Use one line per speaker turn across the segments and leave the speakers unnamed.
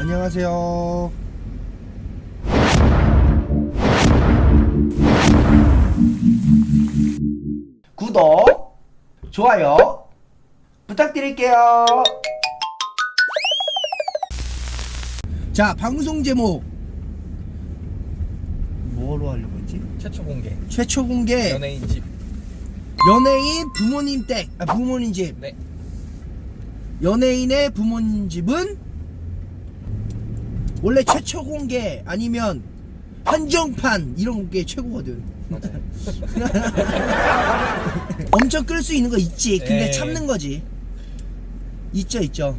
안녕하세요. 구독, 좋아요 부탁드릴게요. 자, 방송 제목 뭐로 하려고 했지?
최초 공개
최초 공개
연예인 집
연예인 부모님 댁, 아, 부모님 집.
네.
연예인의 부모님 집은 원래 최초 공개 아니면 한정판 이런 게 최고거든. 엄청 끌 수 있는 거 있지. 근데
네.
참는 거지. 있죠, 있죠.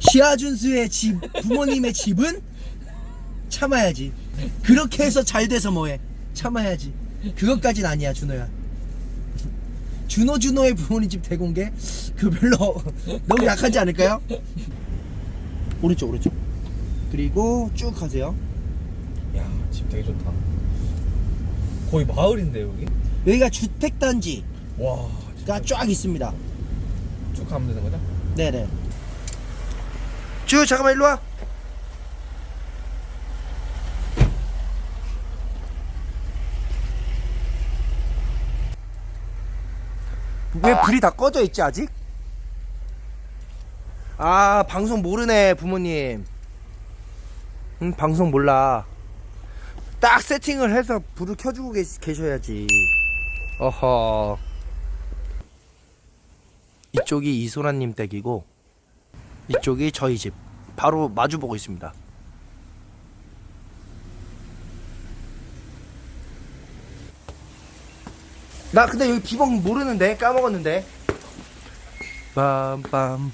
시아준수의 집, 부모님의 집은 참아야지. 그렇게 해서 잘 돼서 뭐해? 참아야지. 그것까진 아니야, 준호야. 준호 준호의 부모님 집 대공개 그 별로 너무 약하지 않을까요? 오른쪽 오른쪽 그리고 쭉 가세요.
야집 되게 좋다. 거의 마을인데 여기?
여기가 주택단지가
와 진짜.
쫙 있습니다.
쭉 가면 되는 거죠?
네네. 쭉 잠깐만 일로 와. 왜 불이 다 꺼져 있지 아직? 아 방송 모르네 부모님 응 방송 몰라. 딱 세팅을 해서 불을 켜주고 계, 계셔야지. 어허. 이쪽이 이소라님 댁이고 이쪽이 저희 집. 바로 마주 보고 있습니다. 나 근데 여기 비번 모르는데 까먹었는데. 빰빰.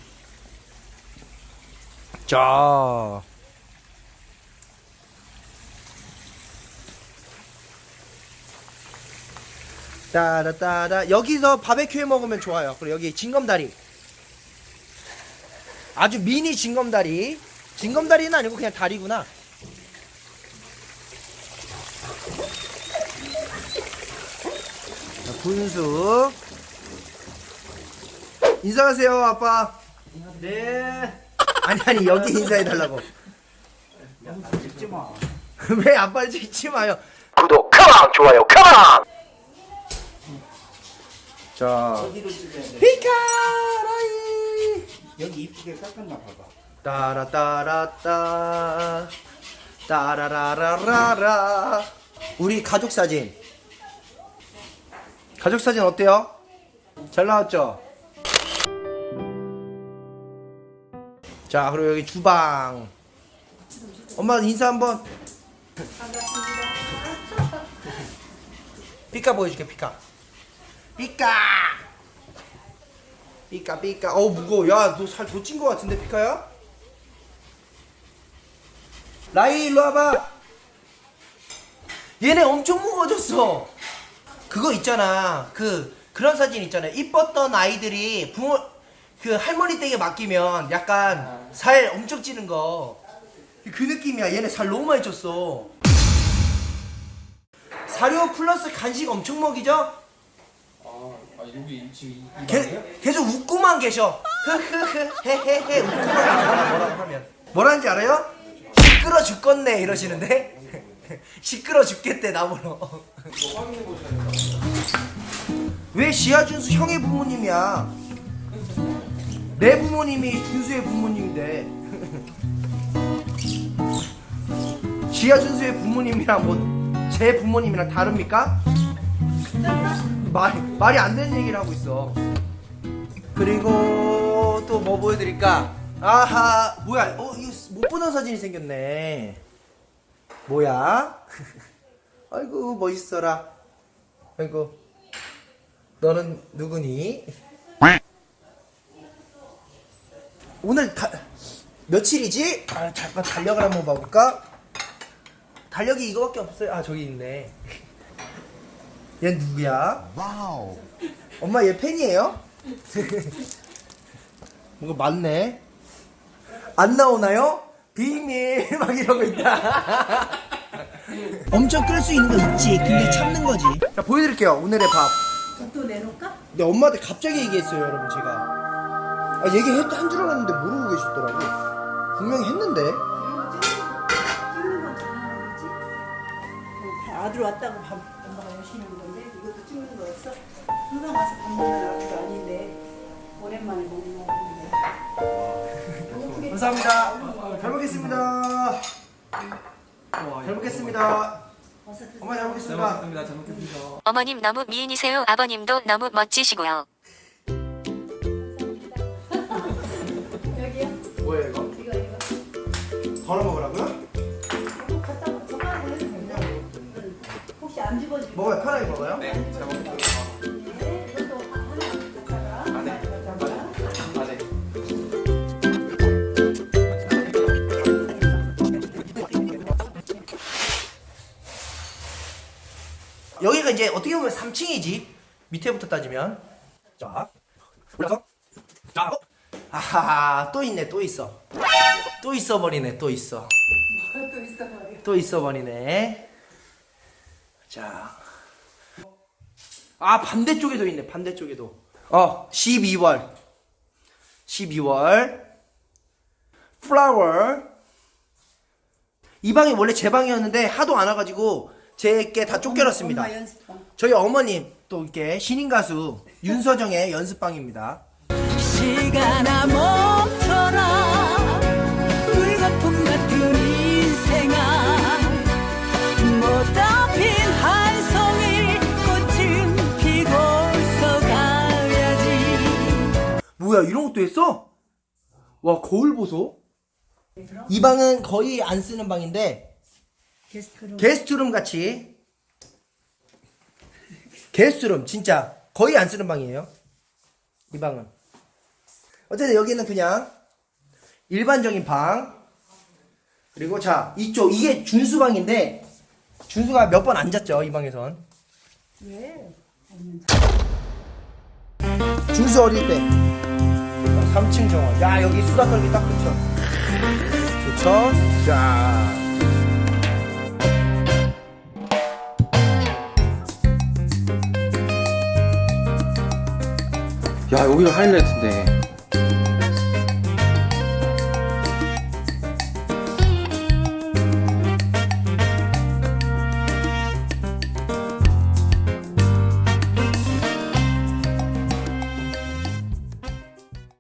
자 따라따라. 여기서 바베큐 해 먹으면 좋아요. 그리고 여기 징검다리. 아주 미니 징검다리. 징검다리는 아니고 그냥 다리구나. 자, 분수. 인사하세요 아빠. 네. 아니 아니 여기 인사해 달라고.
찍지 마.
왜 아빠를 찍지 마요? 구독 컴온 좋아요 컴온 자? 피카라이.
여기 이쁘게 깎았나 봐봐.
따라따라따. 따라라라라라. 우리 가족 사진. 가족 사진 어때요? 잘 나왔죠? 자 그리고 여기 주방. 엄마 인사 한번. 피카 보여줄게 피카 피카 피카 피카 어 무거워. 야 너 살 더 찐 거 같은데 피카야? 라이 일로 와봐. 얘네 엄청 무거워졌어. 그거 있잖아. 그 그런 사진 있잖아요 이뻤던 아이들이 부모 그 할머니 댁에 맡기면 약간 살 엄청 찌는 거. 그 느낌이야. 얘네 살 너무 많이 쪘어. 사료 플러스 간식 엄청 먹이죠?
아, 아 여기 지금 이
게, 계속 웃고만 계셔. 흐흐흐 헤헤헤 웃고만 계셔. 뭐라고 하면 뭐라는지 알아요? 시끄러 죽겠네 이러시는데 시끄러 죽겠대 나보러. 왜 시아준수 형의 부모님이야? 내 부모님이 준수의 부모님인데 시아준수의 부모님이랑 뭐 제 부모님이랑 다릅니까? 말, 말이 안 되는 얘기를 하고 있어. 그리고 또 뭐 보여드릴까? 아하, 뭐야? 어, 이거 못 보던 사진이 생겼네. 뭐야? 아이고, 멋있어라. 아이고. 너는 누구니? 오늘 다, 며칠이지? 아, 잠깐 달력을 한번 봐볼까? 달력이 이거밖에 없어요. 아, 저기 있네. 얘 누구야? 와우. 엄마 얘 팬이에요? 뭔가 많네. 안 나오나요? 비밀 막 이러고 있다. 엄청 끌 수 있는 거 있지. 근데 참는 거지. 자 보여드릴게요. 오늘의 밥.
또 내놓을까?
근데 엄마한테 갑자기 얘기했어요, 여러분 제가. 아 얘기한 줄 알았는데 모르고 계시더라고. 분명히 했는데.
아들 왔다고 밥 엄마가 열심히 한 건데 이것도 찍는 거였어? 항상 가서 밥 먹는 아들도 아닌데 오랜만에 먹는 배고프겠지?
감사합니다. 잘 먹겠습니다. 잘 먹겠습니다.
어서 드세요.
엄마
잘잘
먹겠습니다.
먹겠습니다. 잘 먹겠습니다.
어머님 너무 미인이세요. 아버님도 너무 멋지시고요.
여기가
이제 어떻게 보면 3층이지. 밑에부터 따지면. 자, 올라서. 자, 어. 아하, 또 있네, 또 있어. 또 있어 버리네, 또 있어.
또 있어 버려
또 있어 버리네. 자. 아, 반대쪽에도 있네, 반대쪽에도. 어, 12월. 12월. 플라워. 이 방이 원래 제 방이었는데 하도 안 와가지고 제게 다 쫓겨났습니다.
엄마
저희 어머님 또 이렇게 신인 가수 윤서정의 연습방입니다.
시간아 멈춰라 물거품 같은 인생아 못다 핀한 송이 꽃은 피고서 가야지
뭐야 이런 것도 했어? 와 거울 보소. 이 방은 거의 안 쓰는 방인데
게스트룸.
게스트룸 같이. 게스트룸 진짜. 거의 안 쓰는 방이에요. 이 방은. 어쨌든 여기는 그냥 일반적인 방. 그리고 자 이쪽 이게 준수 방인데 준수가 몇 번 앉았죠 이 방에선.
왜?
준수 어릴 때. 3층 정원. 야 여기 수다 떨기 딱 좋죠. 좋죠? 자
야, 여기가 하이라이트인데.